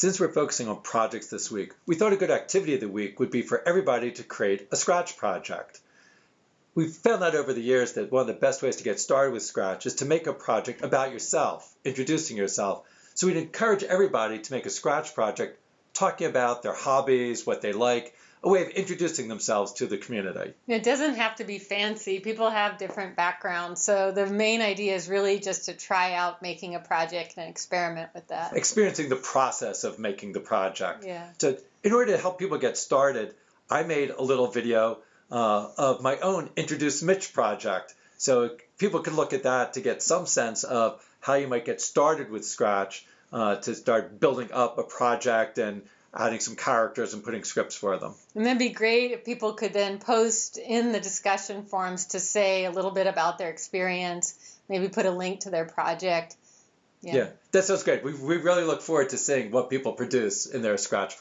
Since we're focusing on projects this week, we thought a good activity of the week would be for everybody to create a Scratch project. We've found out over the years that one of the best ways to get started with Scratch is to make a project about yourself, introducing yourself. So we'd encourage everybody to make a Scratch project talking about their hobbies, what they like, a way of introducing themselves to the community. It doesn't have to be fancy. People have different backgrounds. So the main idea is really just to try out making a project and experiment with that. Experiencing the process of making the project. Yeah. To, in order to help people get started, I made a little video uh, of my own Introduce Mitch project. So people can look at that to get some sense of how you might get started with Scratch uh, to start building up a project and adding some characters and putting scripts for them. And that'd be great if people could then post in the discussion forums to say a little bit about their experience, maybe put a link to their project. Yeah, yeah that sounds great. We, we really look forward to seeing what people produce in their Scratch